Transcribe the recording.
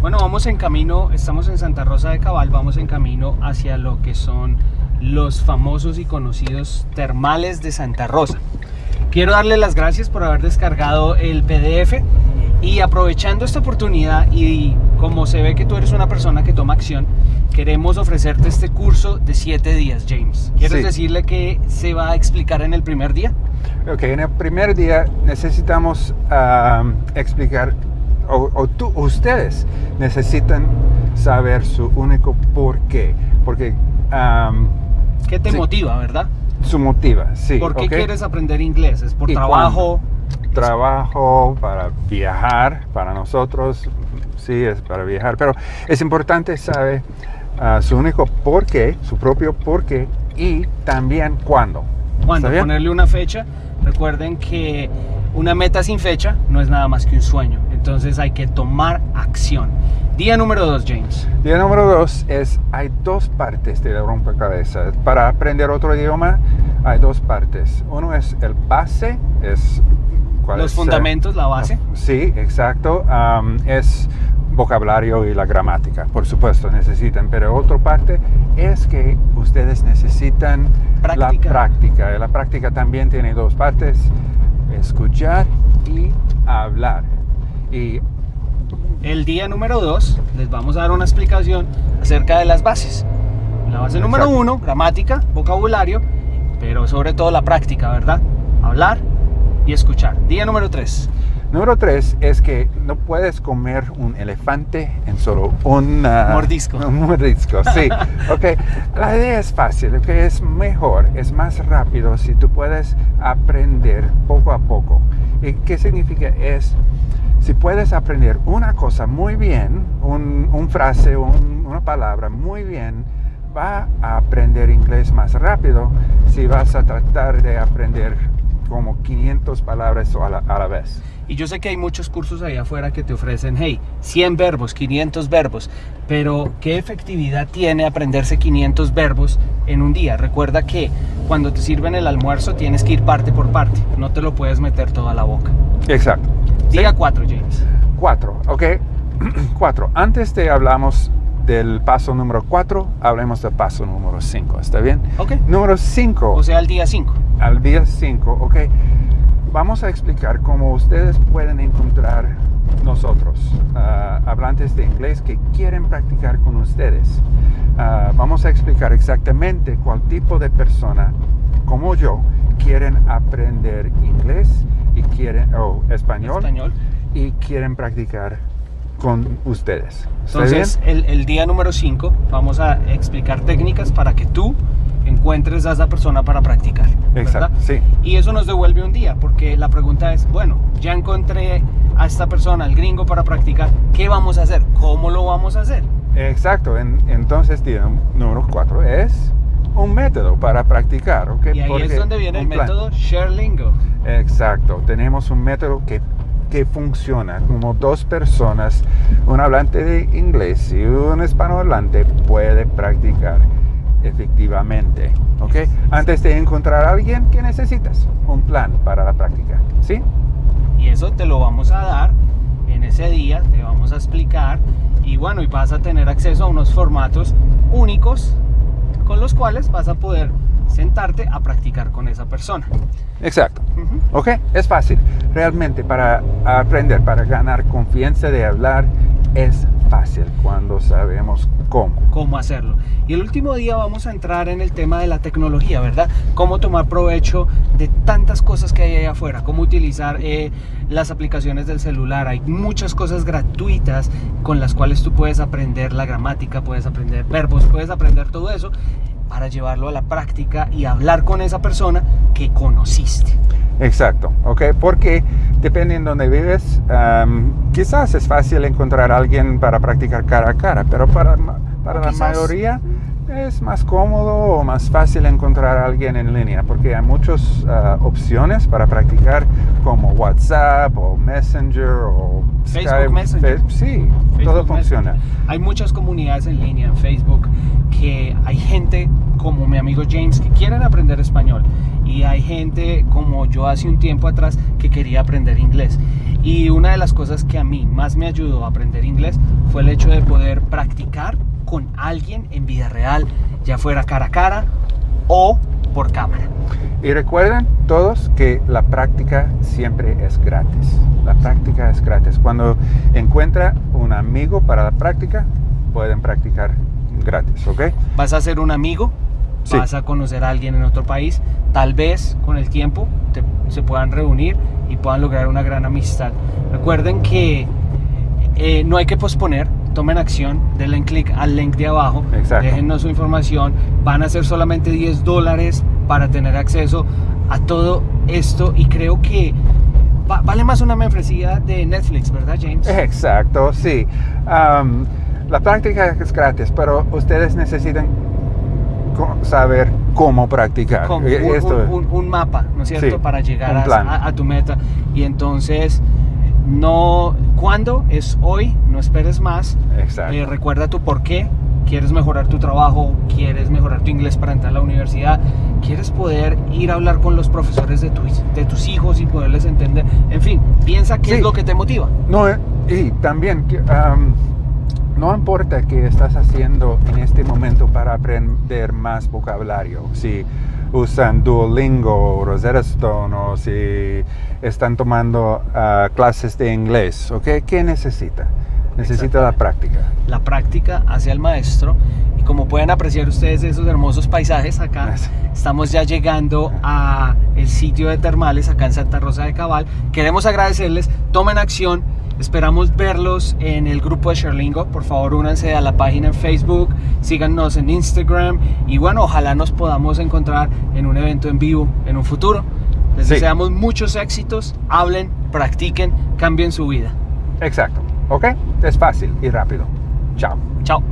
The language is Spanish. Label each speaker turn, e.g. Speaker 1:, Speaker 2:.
Speaker 1: Bueno, vamos en camino, estamos en Santa Rosa de Cabal, vamos en camino hacia lo que son los famosos y conocidos termales de Santa Rosa. Quiero darle las gracias por haber descargado el PDF y aprovechando esta oportunidad y como se ve que tú eres una persona que toma acción, queremos ofrecerte este curso de 7 días, James. ¿Quieres
Speaker 2: Sí.
Speaker 1: decirle que se va a explicar en el primer día?
Speaker 2: Ok, en el primer día necesitamos ah, explicar, o, o tú, ustedes necesitan saber su único por qué. Porque am,
Speaker 1: ¿Qué te
Speaker 2: Sí.
Speaker 1: motiva, verdad?
Speaker 2: su motiva, sí.
Speaker 1: ¿Por qué
Speaker 2: ok.
Speaker 1: quieres aprender inglés? ¿Es por
Speaker 2: ¿Y
Speaker 1: trabajo?
Speaker 2: Trabajo, para viajar, para nosotros, sí, es para viajar. Pero es importante saber su único por qué, su propio por qué y también cuándo.
Speaker 1: Cuando
Speaker 2: ¿Está bien?
Speaker 1: ponerle una fecha, recuerden que una meta sin fecha no es nada más que un sueño. Entonces hay que tomar acción. Día número dos, James.
Speaker 2: Día número dos es, hay dos partes de la rompecabezas. Para aprender otro idioma hay dos partes. Uno es el base, es... ¿cuál
Speaker 1: Los
Speaker 2: es, eh,
Speaker 1: fundamentos, la base.
Speaker 2: Sí, exacto. Es vocabulario y la gramática, por supuesto, necesitan. Pero otra parte es que ustedes necesitan
Speaker 1: Práctica.
Speaker 2: la práctica. La práctica también tiene dos partes, escuchar y hablar. Y
Speaker 1: El día número dos les vamos a dar una explicación acerca de las bases. La base número uno, gramática, vocabulario, pero sobre todo la práctica, ¿verdad? Hablar y escuchar. Día número tres.
Speaker 2: Número tres es que no puedes comer un elefante en solo un
Speaker 1: Mordisco.
Speaker 2: Un mordisco, sí. ok, la idea es fácil, ok, es mejor, es más rápido si tú puedes aprender poco a poco. ¿Y qué significa? Es si puedes aprender una cosa muy bien, un, un frase, un- una palabra muy bien, va a aprender inglés más rápido si vas a tratar de aprender como 500 palabras a la, a la vez.
Speaker 1: Y yo sé que hay muchos cursos ahí afuera que te ofrecen, hey, 100 verbos, 500 verbos, pero ¿qué efectividad tiene aprenderse 500 verbos en un día? Recuerda que cuando te sirven el almuerzo tienes que ir parte por parte, no te lo puedes meter todo a la boca.
Speaker 2: Exacto.
Speaker 1: Día 4, James.
Speaker 2: Cuatro, ok. cuatro. Antes de hablamos del paso número cuatro, hablemos del paso número cinco. ¿Está bien?
Speaker 1: Ok.
Speaker 2: Número cinco,
Speaker 1: O sea, el día 5.
Speaker 2: Al día cinco, ok. Vamos a explicar cómo ustedes pueden encontrar nosotros, ah, hablantes de inglés que quieren practicar con ustedes. Ah, vamos a explicar exactamente cuál tipo de persona, como yo, quieren aprender inglés y quieren, o español,
Speaker 1: Español.
Speaker 2: y quieren practicar con ustedes. ¿Está
Speaker 1: Entonces, el, el día número 5 vamos a explicar técnicas para que tú encuentres a esa persona para practicar.
Speaker 2: Exacto,
Speaker 1: ¿verdad?
Speaker 2: sí.
Speaker 1: Y eso nos devuelve un día, porque la pregunta es, bueno, ya encontré a esta persona, al gringo, para practicar, ¿qué vamos a hacer? ¿Cómo lo vamos a hacer?
Speaker 2: Exacto. En- entonces, día número cuatro es un método para practicar. ¿ok?
Speaker 1: Y ahí
Speaker 2: Porque
Speaker 1: es donde viene el
Speaker 2: plan.
Speaker 1: método ShareLingo.
Speaker 2: Exacto. Tenemos un método que, que funciona como dos personas, un hablante de inglés y un hispanohablante puede practicar efectivamente. ¿ok? Antes de encontrar a alguien, ¿qué necesitas? Un plan para la práctica. ¿Sí?
Speaker 1: Y eso te lo vamos a dar en ese día, te vamos a explicar. Y bueno, y vas a tener acceso a unos formatos únicos con los cuales vas a poder sentarte a practicar con esa persona.
Speaker 2: Exacto.
Speaker 1: Ujú.
Speaker 2: ¿Ok? Es fácil. Realmente para aprender, para ganar confianza de hablar, es cuando sabemos cómo.
Speaker 1: cómo hacerlo. Y el último día vamos a entrar en el tema de la tecnología, ¿verdad? Cómo tomar provecho de tantas cosas que hay allá afuera, cómo utilizar eh, las aplicaciones del celular. Hay muchas cosas gratuitas con las cuales tú puedes aprender la gramática, puedes aprender verbos, puedes aprender todo eso para llevarlo a la práctica y hablar con esa persona que conociste.
Speaker 2: Exacto, ¿ok? Porque dependiendo de donde vives, am, quizás es fácil encontrar a alguien para practicar cara a cara, pero para, para la mayoría es más cómodo o más fácil encontrar a alguien en línea, porque hay muchas ah, opciones para practicar como WhatsApp o Messenger o
Speaker 1: Facebook
Speaker 2: Skype.
Speaker 1: Messenger.
Speaker 2: Fe- sí,
Speaker 1: Facebook
Speaker 2: todo
Speaker 1: Messenger.
Speaker 2: funciona.
Speaker 1: Hay muchas comunidades en línea en Facebook que hay gente como mi amigo James que quieren aprender español y hay gente como yo hace un tiempo atrás que quería aprender inglés. Y una de las cosas que a mí más me ayudó a aprender inglés fue el hecho de poder practicar con alguien en vida real, ya fuera cara a cara o por cámara.
Speaker 2: Y recuerden todos que la práctica siempre es gratis. La práctica es gratis. Cuando encuentra un amigo para la práctica, pueden practicar gratis, ¿ok?
Speaker 1: Vas a ser un amigo,
Speaker 2: Sí.
Speaker 1: vas a conocer a alguien en otro país, tal vez con el tiempo te- se puedan reunir y puedan lograr una gran amistad. Recuerden que eh, no hay que posponer, tomen acción, denle clic al link de abajo,
Speaker 2: Exacto.
Speaker 1: déjennos su información, van a ser solamente 10 dólares para tener acceso a todo esto y creo que va- vale más una membresía de Netflix, ¿verdad James?
Speaker 2: Exacto, sí. Am, la práctica es gratis, pero ustedes necesitan saber cómo practicar.
Speaker 1: un,
Speaker 2: esto-
Speaker 1: un- un- un mapa, ¿no es cierto?
Speaker 2: Sí,
Speaker 1: Para llegar a, tu meta. Y entonces, no, ¿cuándo? Es hoy, no esperes más.
Speaker 2: Exacto.
Speaker 1: Eh, recuerda tu por qué. Quieres mejorar tu trabajo, quieres mejorar tu inglés para entrar a la universidad, quieres poder ir a hablar con los profesores de, tus de tus hijos y poderles entender. En fin, piensa qué
Speaker 2: Sí.
Speaker 1: es lo que te motiva.
Speaker 2: No, eh, y también no importa qué estás haciendo en este momento para aprender más vocabulario, si usan Duolingo, Rosetta Stone o si están tomando ah, clases de inglés, ¿ok? ¿Qué necesita? Necesita la práctica.
Speaker 1: La práctica hacia el maestro. Y como pueden apreciar ustedes esos hermosos paisajes acá. Estamos ya llegando a el sitio de termales acá en Santa Rosa de Cabal. Queremos agradecerles, tomen acción. Esperamos verlos en el grupo de Sherlingo. Por favor, únanse a la página en Facebook, síganos en Instagram y bueno, ojalá nos podamos encontrar en un evento en vivo en un futuro. Les
Speaker 2: Sí.
Speaker 1: deseamos muchos éxitos, hablen, practiquen, cambien su vida.
Speaker 2: Exacto, ¿ok? Es fácil y rápido. Chao.
Speaker 1: Chao.